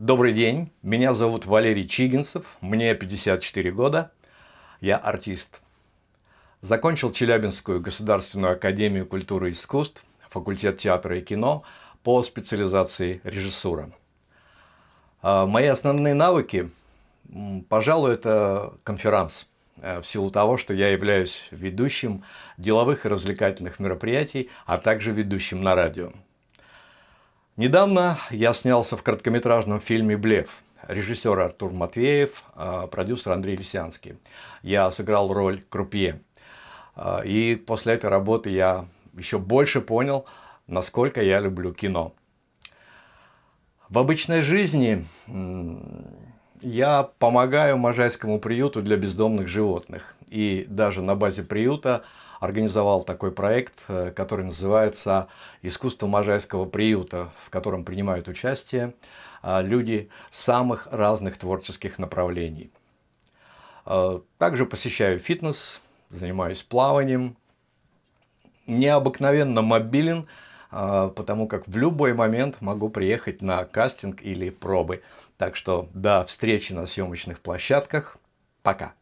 Добрый день, меня зовут Валерий Чигинцев, мне 54 года, я артист. Закончил Челябинскую государственную академию культуры и искусств, факультет театра и кино по специализации режиссура. А мои основные навыки, пожалуй, это конферанс, э, в силу того, что я являюсь ведущим деловых и развлекательных мероприятий, а также ведущим на радио. Недавно я снялся в короткометражном фильме «Блеф». Режиссер Артур Матвеев, а, продюсер Андрей Лисянский. Я сыграл роль крупье. А, и после этой работы я еще больше понял, насколько я люблю кино. В обычной жизни я помогаю Можайскому приюту для бездомных животных. И даже на базе приюта организовал такой проект, э, который называется «Искусство Можайского приюта», в котором принимают участие э, люди самых разных творческих направлений. Э, также посещаю фитнес, занимаюсь плаванием, необыкновенно мобилен, потому как в любой момент могу приехать на кастинг или пробы. Так что до встречи на съемочных площадках. Пока.